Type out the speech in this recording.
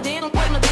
dedo, põe.